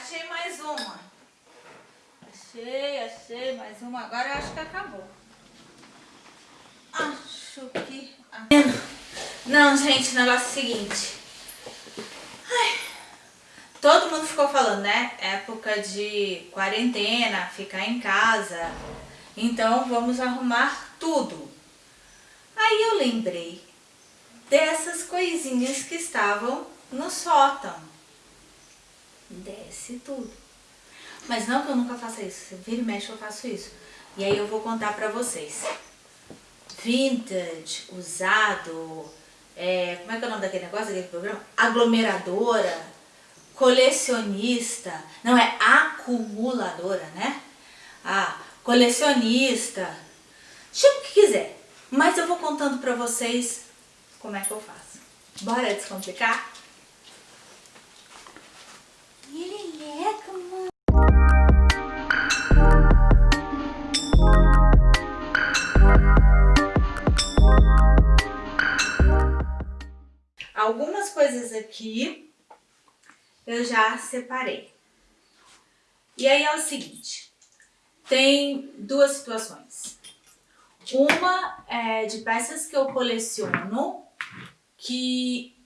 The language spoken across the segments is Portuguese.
Achei mais uma. Achei, achei mais uma. Agora eu acho que acabou. Acho que... Não, gente, o negócio é o seguinte. Ai, todo mundo ficou falando, né? Época de quarentena, ficar em casa. Então vamos arrumar tudo. Aí eu lembrei dessas coisinhas que estavam no sótão. Desce tudo. Mas não que eu nunca faça isso. Vira e mexe eu faço isso. E aí eu vou contar pra vocês. Vintage, usado, é, como é que é o nome daquele negócio, daquele programa? Aglomeradora, colecionista, não é acumuladora, né? Ah, colecionista, chama o que quiser. Mas eu vou contando pra vocês como é que eu faço. Bora descomplicar? Algumas coisas aqui eu já separei. E aí é o seguinte, tem duas situações. Uma é de peças que eu coleciono que,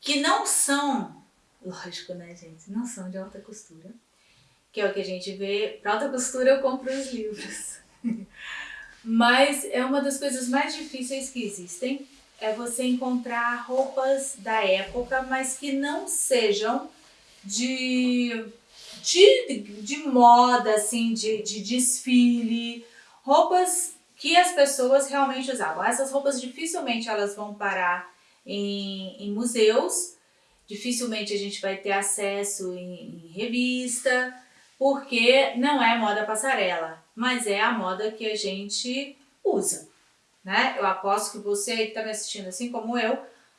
que não são, lógico né gente, não são de alta costura, que é o que a gente vê, para alta costura eu compro os livros. Mas é uma das coisas mais difíceis que existem, é você encontrar roupas da época, mas que não sejam de, de, de moda, assim, de, de desfile, roupas que as pessoas realmente usavam. Essas roupas dificilmente elas vão parar em, em museus, dificilmente a gente vai ter acesso em, em revista, porque não é moda passarela, mas é a moda que a gente usa. Né? Eu aposto que você aí que está me assistindo, assim como eu,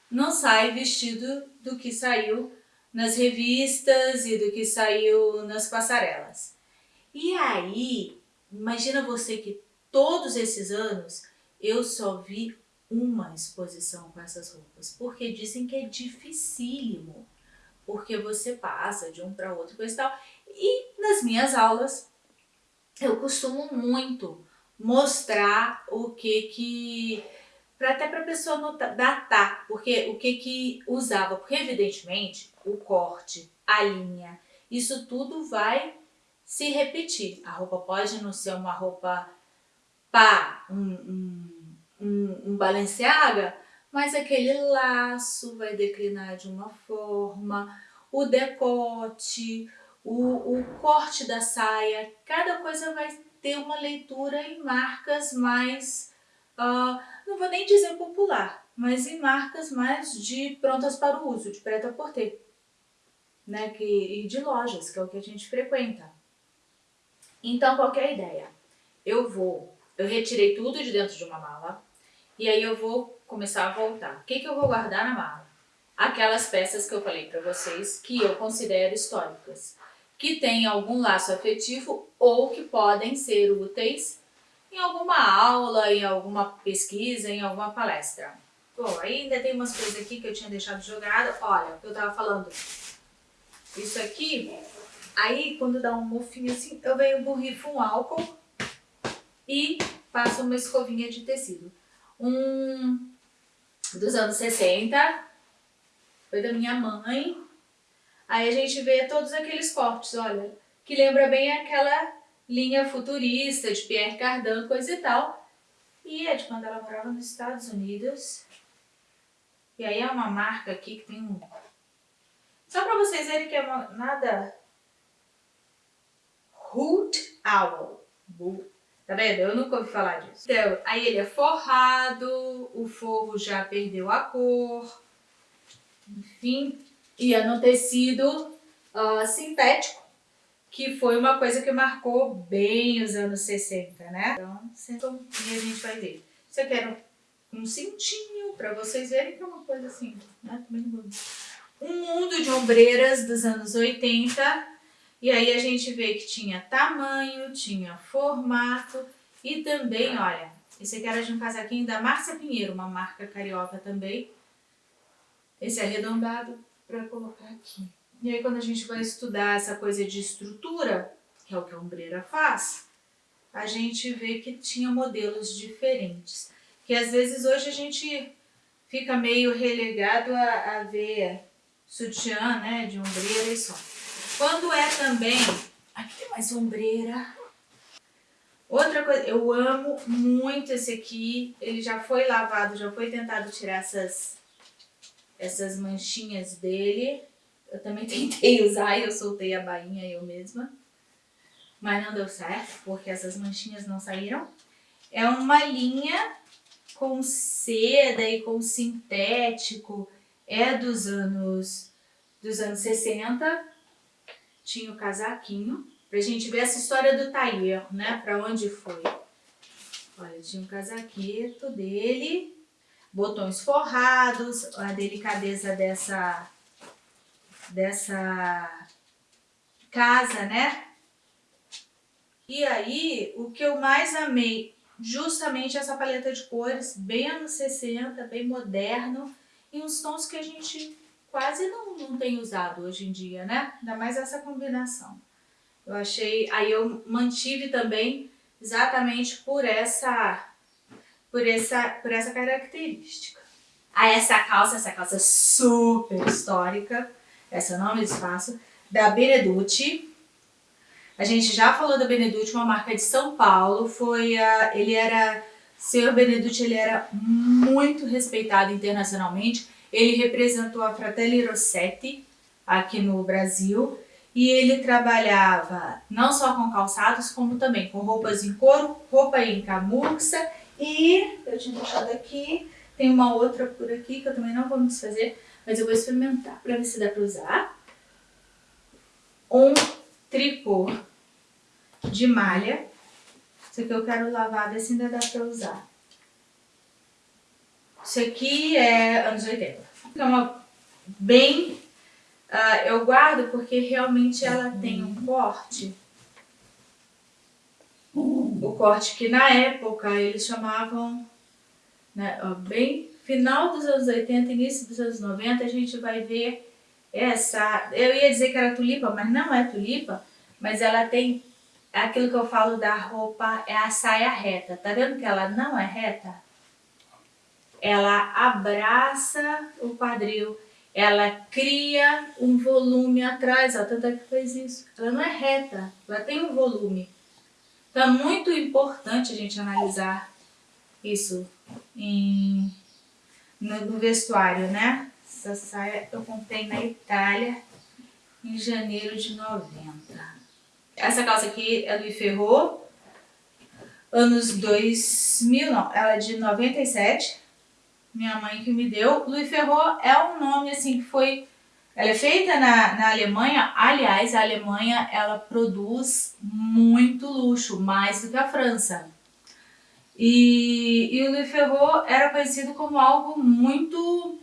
não sai vestido do que saiu nas revistas e do que saiu nas passarelas. E aí, imagina você que todos esses anos eu só vi uma exposição com essas roupas, porque dizem que é dificílimo, porque você passa de um para outro e tal. E nas minhas aulas eu costumo muito mostrar o que que para até para a pessoa notar, datar, porque o que que usava, porque evidentemente o corte, a linha, isso tudo vai se repetir. A roupa pode não ser uma roupa pá, um, um um, um Balenciaga, mas aquele laço vai declinar de uma forma, o decote, o, o corte da saia, cada coisa vai ter uma leitura em marcas mais, uh, não vou nem dizer popular, mas em marcas mais de prontas para o uso, de preta por ter, né, que, e de lojas, que é o que a gente frequenta. Então, qual é ideia? Eu vou, eu retirei tudo de dentro de uma mala, e aí eu vou começar a voltar. O que, que eu vou guardar na mala? Aquelas peças que eu falei para vocês que eu considero históricas, que têm algum laço afetivo ou que podem ser úteis em alguma aula, em alguma pesquisa, em alguma palestra. Bom, ainda tem umas coisas aqui que eu tinha deixado jogada. Olha, eu tava falando. Isso aqui, aí quando dá um mofinho assim, eu venho borrifo um álcool e passo uma escovinha de tecido um dos anos 60, foi da minha mãe. Aí a gente vê todos aqueles cortes, olha, que lembra bem aquela linha futurista de Pierre Cardin, coisa e tal. E é de quando ela morava nos Estados Unidos. E aí é uma marca aqui que tem um... Só pra vocês verem que é uma, nada... Hoot Owl. Tá vendo? Eu nunca ouvi falar disso. Então, aí ele é forrado, o forro já perdeu a cor, enfim, ia no tecido uh, sintético, que foi uma coisa que marcou bem os anos 60, né? Então, e a gente vai ver. Isso aqui era um, cintinho, pra vocês verem que é uma coisa assim, né? Um mundo de ombreiras dos anos 80, e aí a gente vê que tinha tamanho, tinha formato e também, olha, esse aqui era de um casaquinho da Márcia Pinheiro, uma marca carioca também. Esse arredondado para colocar aqui. E aí quando a gente vai estudar essa coisa de estrutura, que é o que a ombreira faz, a gente vê que tinha modelos diferentes. Que às vezes hoje a gente fica meio relegado a, a ver sutiã, né, de ombreira e só. Quando é também... Aqui tem mais ombreira. Outra coisa, eu amo muito esse aqui. Ele já foi lavado, já foi tentado tirar essas, essas manchinhas dele. Eu também tentei usar e eu soltei a bainha eu mesma. Mas não deu certo, porque essas manchinhas não saíram. É uma linha com seda e com sintético. É dos anos, dos anos 60. Tinha o casaquinho. Pra gente ver essa história do tailleur, né? Pra onde foi. Olha, tinha um casaqueto dele, botões forrados, a delicadeza dessa, dessa casa, né? E aí, o que eu mais amei, justamente essa paleta de cores, bem anos 60, bem moderno, em uns tons que a gente quase não, não tem usado hoje em dia, né? Ainda mais essa combinação. Eu achei, aí eu mantive também exatamente por essa, por essa, por essa característica. Aí essa calça, essa calça super histórica, essa não me desfaço, da Beneducci. A gente já falou da Beneducci, uma marca de São Paulo, foi a, ele era, Senhor Beneducci, ele era muito respeitado internacionalmente, ele representou a Fratelli Rossetti aqui no Brasil, e ele trabalhava não só com calçados, como também com roupas em couro, roupa em camurça e eu tinha deixado aqui, tem uma outra por aqui que eu também não vou me desfazer, mas eu vou experimentar para ver se dá para usar. Um tricô de malha, isso aqui eu quero lavar, ver se ainda dá para usar. Isso aqui é anos 80. É uma bem Uh, eu guardo porque realmente ela tem um corte. O corte que na época eles chamavam, né, bem final dos anos 80, início dos anos 90, a gente vai ver essa, eu ia dizer que era tulipa, mas não é tulipa, mas ela tem aquilo que eu falo da roupa, é a saia reta. Tá vendo que ela não é reta? Ela abraça o quadril ela cria um volume atrás, ó, tanto é que fez isso. Ela não é reta, ela tem um volume. Então é muito importante a gente analisar isso em, no, no vestuário, né? Essa saia eu comprei na Itália em janeiro de 90. Essa calça aqui é do Ferro, anos 2000, não, ela é de 97 minha mãe que me deu. Louis Ferrot é um nome assim que foi... Ela é feita na, na Alemanha, aliás, a Alemanha ela produz muito luxo, mais do que a França. E, e o Louis Ferrot era conhecido como algo muito...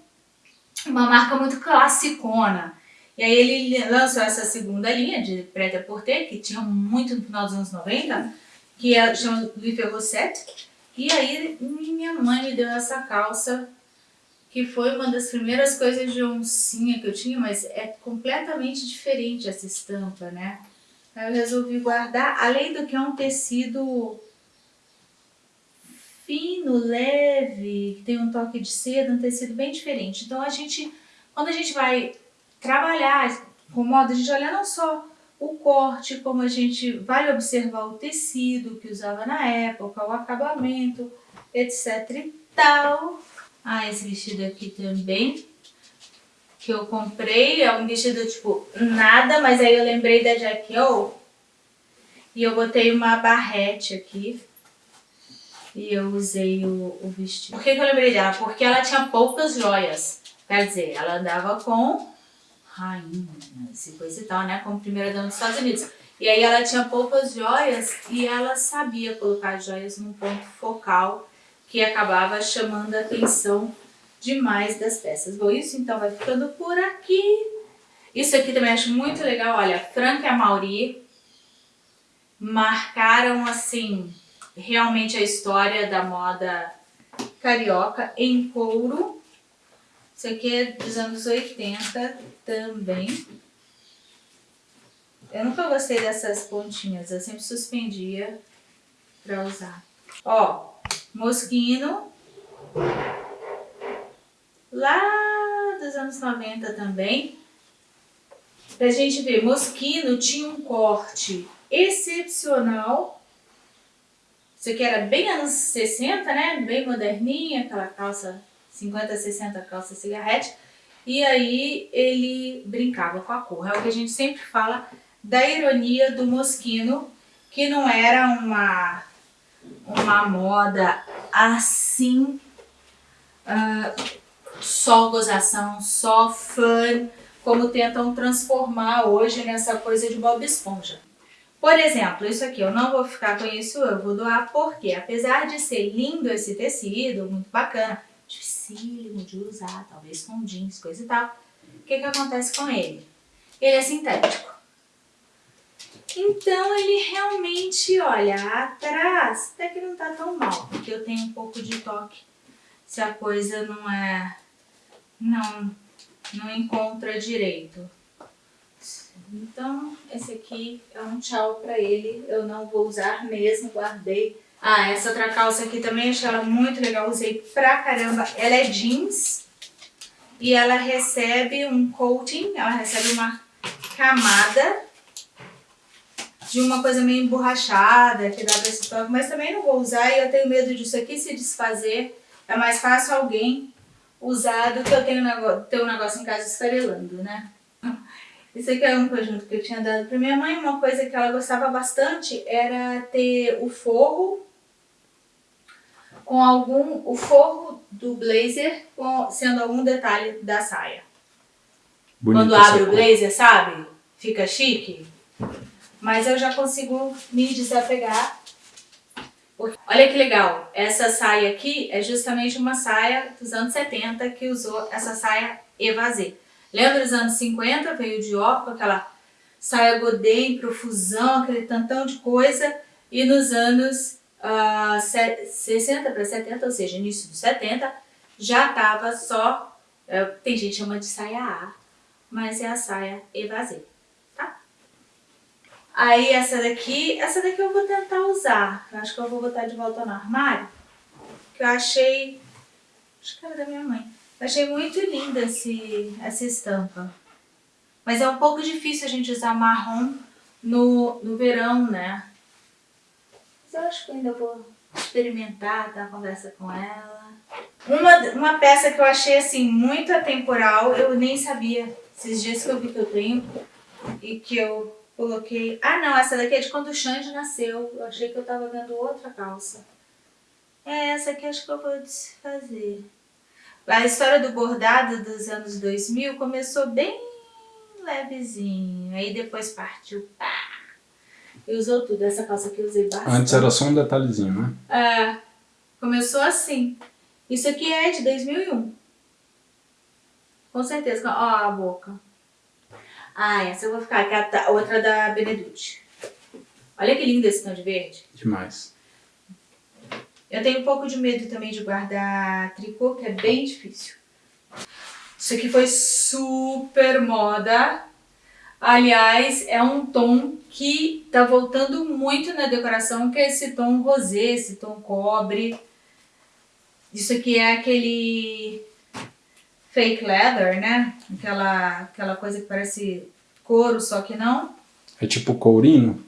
uma marca muito classicona. E aí ele lançou essa segunda linha de preta por ter que tinha muito no final dos anos 90, que é, chama Louis Ferrot 7. E aí minha mãe me deu essa calça, que foi uma das primeiras coisas de oncinha que eu tinha, mas é completamente diferente essa estampa, né? Aí eu resolvi guardar, além do que é um tecido fino, leve, que tem um toque de seda, um tecido bem diferente. Então a gente, quando a gente vai trabalhar com moda, a gente olha não só o corte, como a gente vai observar o tecido que usava na época, o acabamento, etc e tal. Ah, esse vestido aqui também, que eu comprei, é um vestido tipo nada, mas aí eu lembrei da Jackie O. E eu botei uma barrete aqui. E eu usei o, o vestido. Por que, que eu lembrei dela? Porque ela tinha poucas joias. Quer dizer, ela andava com rainhas e coisa e tal, né? Como primeira dama dos Estados Unidos. E aí ela tinha poucas joias e ela sabia colocar as joias num ponto focal que acabava chamando a atenção demais das peças. Bom, isso então vai ficando por aqui. Isso aqui também acho muito legal, olha, Franca e Mauri marcaram assim realmente a história da moda carioca em couro. Isso aqui é dos anos 80 também. Eu nunca gostei dessas pontinhas, eu sempre suspendia pra usar. Ó, Moschino. Lá dos anos 90 também. Pra gente ver, Moschino tinha um corte excepcional. Isso aqui era bem anos 60, né? Bem moderninha, aquela calça 50, 60 calça cigarrete. E aí ele brincava com a cor. É o que a gente sempre fala da ironia do Moschino, que não era uma uma moda assim, uh, só gozação, só fã, como tentam transformar hoje nessa coisa de Bob Esponja. Por exemplo, isso aqui eu não vou ficar com isso, eu vou doar porque, apesar de ser lindo esse tecido, muito bacana, dificílimo de usar, talvez com jeans, coisa e tal, o que que acontece com ele? Ele é sintético. Então ele realmente, olha, atrás até que não tá tão mal, porque eu tenho um pouco de toque se a coisa não é, não, não encontra direito. Então esse aqui é um tchau pra ele, eu não vou usar mesmo, guardei. Ah, essa outra calça aqui também, achei ela muito legal, usei pra caramba. Ela é jeans e ela recebe um coating, ela recebe uma camada de uma coisa meio emborrachada, que dá pra esse toque, mas também não vou usar e eu tenho medo disso aqui se desfazer. É mais fácil alguém usar do que eu tenho ter um negócio em casa esfarelando, né? Esse aqui é um conjunto que eu tinha dado pra minha mãe. Uma coisa que ela gostava bastante era ter o forro com algum... o forro do blazer com, sendo algum detalhe da saia. Bonita Quando abre o blazer, sabe? Fica chique. Mas eu já consigo me desapegar. Olha que legal, essa saia aqui é justamente uma saia dos anos 70 que usou essa saia evasê. Lembra dos anos 50? Veio de com aquela saia godê em profusão, aquele tantão de coisa. E nos anos uh, 60 para 70, ou seja, início dos 70, já estava só, uh, tem gente que chama de saia A, mas é a saia evasê. Aí essa daqui, essa daqui eu vou tentar usar. Eu acho que eu vou botar de volta no armário. Que eu achei, acho que era da minha mãe. Eu achei muito linda esse, essa estampa. Mas é um pouco difícil a gente usar marrom no, no verão, né? Mas eu acho que ainda vou experimentar, dar conversa com ela. Uma, uma peça que eu achei assim muito atemporal, eu nem sabia. Esses dias que eu vi que eu tenho e que eu Coloquei... Ah, não, essa daqui é de quando o Xande nasceu. Eu achei que eu tava vendo outra calça. É, essa aqui acho que eu vou desfazer. A história do bordado dos anos 2000 começou bem levezinho. Aí depois partiu, pá! E usou tudo. Essa calça aqui eu usei bastante. Antes era só um detalhezinho, né? É. Começou assim. Isso aqui é de 2001. Com certeza. Ó a boca. Ah, essa eu vou ficar, que é a outra da Beneducci. Olha que lindo esse tom de verde. Demais. Eu tenho um pouco de medo também de guardar tricô, que é bem difícil. Isso aqui foi super moda. Aliás, é um tom que tá voltando muito na decoração, que é esse tom rosé, esse tom cobre. Isso aqui é aquele fake leather, né? Aquela, aquela coisa que parece couro, só que não. É tipo courinho?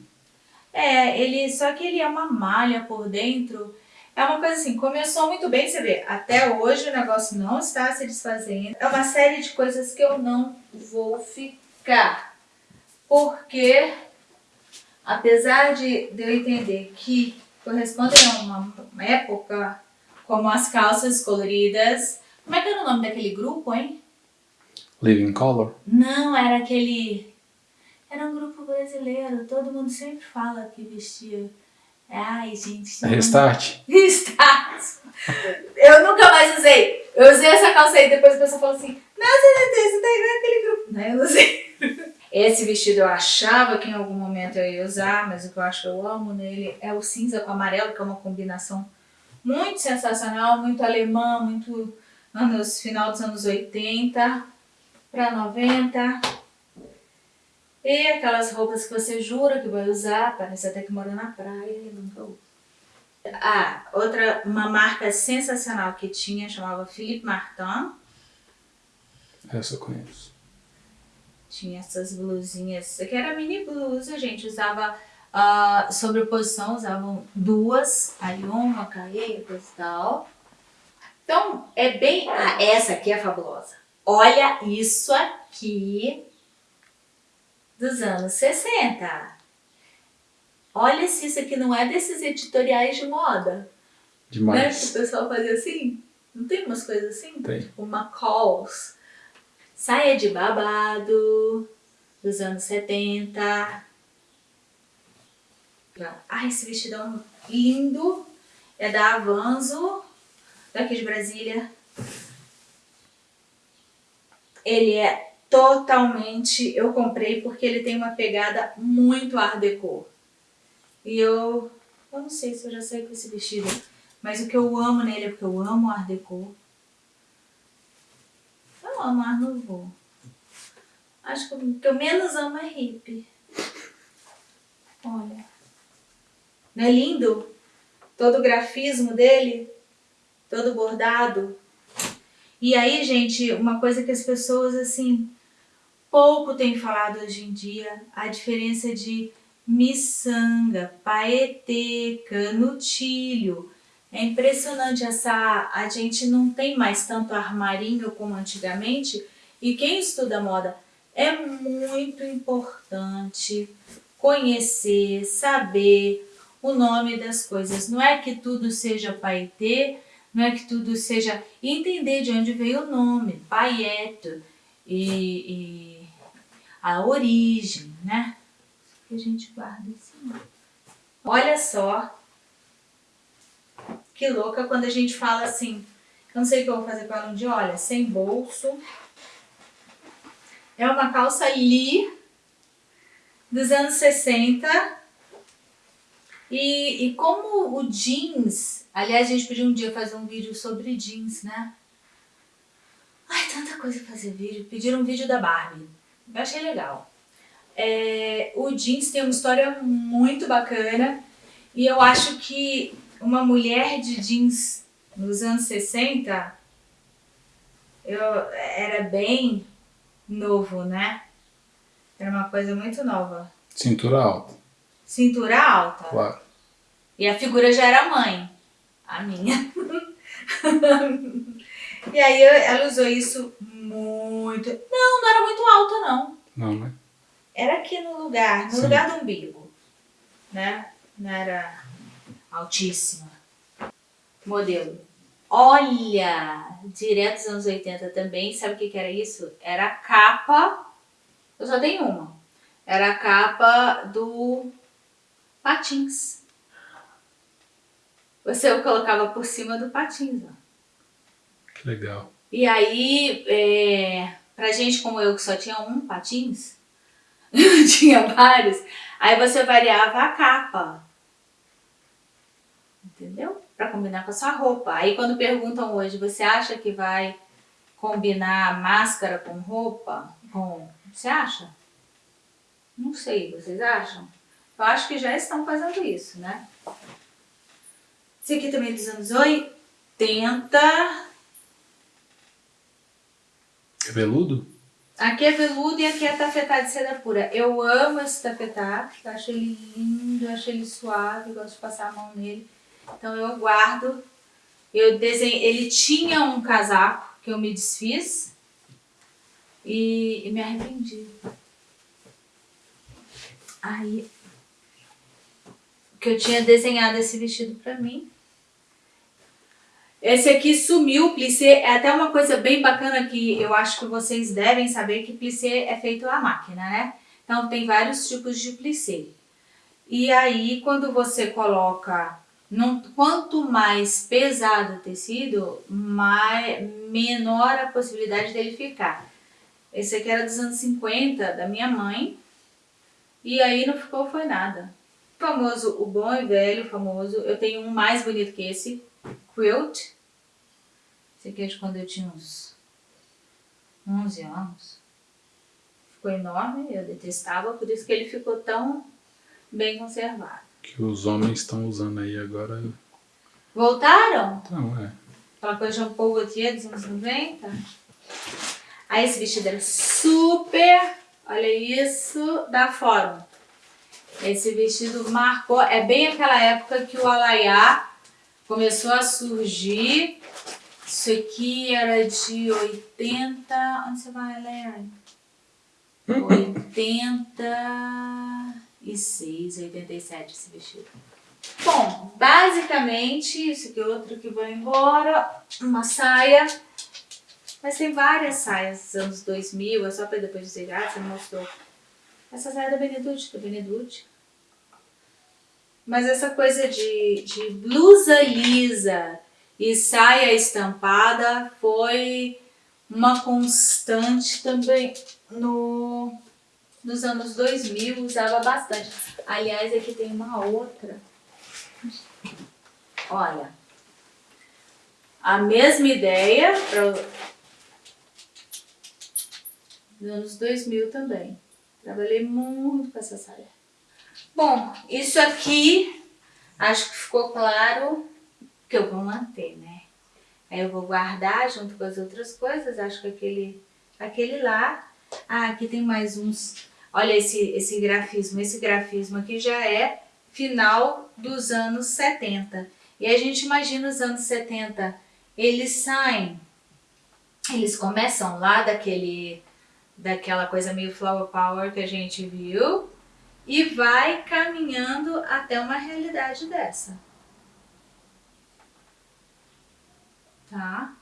É, ele, só que ele é uma malha por dentro. É uma coisa assim, começou muito bem, você vê, até hoje o negócio não está se desfazendo. É uma série de coisas que eu não vou ficar. Porque, apesar de, de eu entender que correspondem a uma, uma época, como as calças coloridas, como é que era o nome daquele grupo, hein? Living Color? Não, era aquele... Era um grupo brasileiro, todo mundo sempre fala que vestia... Ai, gente... É Restart? Restart! Eu nunca mais usei. Eu usei essa calça aí, depois a pessoa falou assim, nossa, você tá igual aquele grupo. Não, eu usei. Esse vestido eu achava que em algum momento eu ia usar, mas o que eu acho que eu amo nele é o cinza com amarelo, que é uma combinação muito sensacional, muito alemã, muito anos, final dos anos 80 para 90. E aquelas roupas que você jura que vai usar, parece até que mora na praia e nunca usa. Ah, outra, uma marca sensacional que tinha, chamava Philippe Martin. Essa eu conheço. Tinha essas blusinhas, isso aqui era mini blusa, gente, usava uh, sobreposição, usavam duas, aí uma caía, e tal. Então, é bem... Ah, essa aqui é fabulosa. Olha isso aqui dos anos 60. Olha se isso aqui não é desses editoriais de moda. Demais. Né? Que o pessoal fazia assim. Não tem umas coisas assim? Tem. Uma calls. Saia de babado dos anos 70. Ah, esse vestidão lindo. É da Avanzo, daqui de Brasília. Ele é totalmente, eu comprei porque ele tem uma pegada muito art déco. E eu, eu não sei se eu já saí com esse vestido, mas o que eu amo nele é porque eu amo art déco. Eu amo art nouveau. Acho que o que eu menos amo é hippie. Olha. Não é lindo? Todo o grafismo dele, todo bordado. E aí, gente, uma coisa que as pessoas, assim, pouco têm falado hoje em dia, a diferença de miçanga, paetê, canutilho. É impressionante essa... A gente não tem mais tanto armarinho como antigamente. E quem estuda moda é muito importante conhecer, saber o nome das coisas. Não é que tudo seja paetê, não é que tudo seja entender de onde veio o nome, paieto e, e a origem, né? Que a gente guarda assim. Olha só que louca quando a gente fala assim, eu não sei o que eu vou fazer com ela um dia, olha, sem bolso. É uma calça Lee dos anos 60. E, e como o jeans Aliás, a gente podia um dia fazer um vídeo sobre jeans, né? Ai, tanta coisa pra fazer vídeo. Pediram um vídeo da Barbie. Eu achei legal. É, o jeans tem uma história muito bacana. E eu acho que uma mulher de jeans nos anos 60 eu, era bem novo, né? Era uma coisa muito nova. Cintura alta. Cintura alta? Claro. E a figura já era mãe a minha. e aí ela usou isso muito... Não, não era muito alta não. Não, né? Era aqui no lugar, no Sim. lugar do umbigo. Né? Não era altíssima. Modelo. Olha! Direto dos anos 80 também. Sabe o que, que era isso? Era a capa... Eu só tenho uma. Era a capa do Patins. Você o colocava por cima do patins, ó. Que legal. E aí, é, pra gente como eu, que só tinha um patins, tinha vários, aí você variava a capa. Entendeu? Pra combinar com a sua roupa. Aí quando perguntam hoje, você acha que vai combinar máscara com roupa? Com... Você acha? Não sei, vocês acham? Eu acho que já estão fazendo isso, né? Esse aqui também é dos anos 80. É veludo? Aqui é veludo e aqui é tafetá de seda pura. Eu amo esse tafetá, eu acho ele lindo, eu acho ele suave, gosto de passar a mão nele. Então eu guardo. Eu desenho, ele tinha um casaco que eu me desfiz e, e me arrependi. Aí, que eu tinha desenhado esse vestido pra mim. Esse aqui sumiu, plissé, é até uma coisa bem bacana que eu acho que vocês devem saber que plissé é feito à máquina, né? Então tem vários tipos de plissé. E aí quando você coloca, num, quanto mais pesado o tecido, mais, menor a possibilidade dele ficar. Esse aqui era dos anos 50, da minha mãe, e aí não ficou foi nada. Famoso, o bom e velho, famoso, eu tenho um mais bonito que esse, quilt, esse aqui é de quando eu tinha uns 11 anos. ficou enorme, eu detestava, por isso que ele ficou tão bem conservado. Que os homens estão usando aí agora. Voltaram? Então, é. Aquela coisa Jean Paul Gaultier dos anos 90. Aí esse vestido era super, olha isso, da Fórum. Esse vestido marcou, é bem aquela época que o Alaiá começou a surgir. Isso aqui era de 80, onde você vai, Leandro? 86, 87 esse vestido. Bom, basicamente, isso aqui é outro que vai embora, uma saia. Mas tem várias saias dos anos 2000, é só para depois dizer, ah, você mostrou. Essa saia é da Beneducci, da Beneducci. Mas essa coisa de, de blusa lisa e saia estampada foi uma constante também no, nos anos 2000, usava bastante. Aliás, aqui tem uma outra. Olha, a mesma ideia para nos anos 2000 também. Trabalhei muito com essa saia. Bom, isso aqui, acho que ficou claro que eu vou manter, né? Aí eu vou guardar junto com as outras coisas, acho que aquele, aquele lá. Ah, aqui tem mais uns. Olha esse, esse grafismo, esse grafismo aqui já é final dos anos 70. E a gente imagina os anos 70, eles saem, eles começam lá daquele, daquela coisa meio flower power que a gente viu e vai caminhando até uma realidade dessa. tá?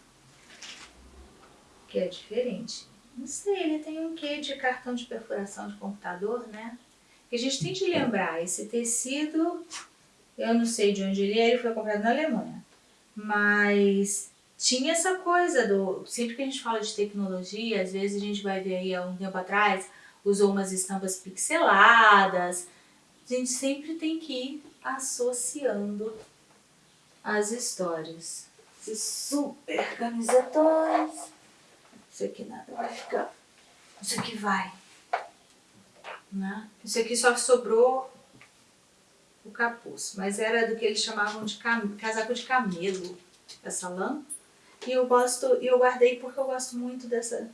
Que é diferente. Não sei, ele tem um quê de cartão de perfuração de computador, né? Que a gente tem de lembrar, esse tecido, eu não sei de onde ele é, ele foi comprado na Alemanha. Mas tinha essa coisa do... Sempre que a gente fala de tecnologia, às vezes a gente vai ver aí há um tempo atrás, usou umas estampas pixeladas. A gente sempre tem que ir associando as histórias esses super camisetões. Isso aqui nada vai ficar. Isso aqui vai. Né? Isso aqui só sobrou o capuz, mas era do que eles chamavam de cam... casaco de camelo, essa lã. E eu gosto, e eu guardei porque eu gosto muito dessa...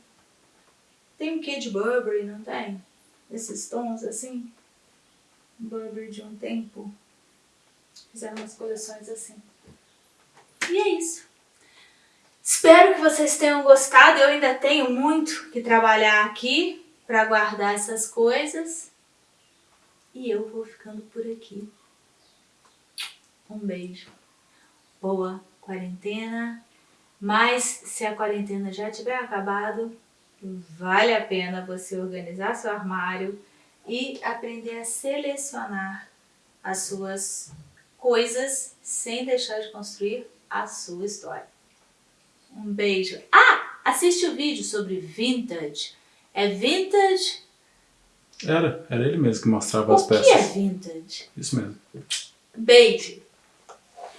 Tem um quê de Burberry, não tem? Esses tons assim. Burberry de um tempo. Fizeram umas coleções assim. E é isso. Espero que vocês tenham gostado. Eu ainda tenho muito que trabalhar aqui para guardar essas coisas. E eu vou ficando por aqui. Um beijo. Boa quarentena. Mas se a quarentena já tiver acabado, vale a pena você organizar seu armário e aprender a selecionar as suas coisas sem deixar de construir a sua história. Um beijo. Ah, assiste o vídeo sobre vintage. É vintage? Era, era ele mesmo que mostrava o as peças. O que é vintage? Isso mesmo. Beijo.